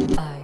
I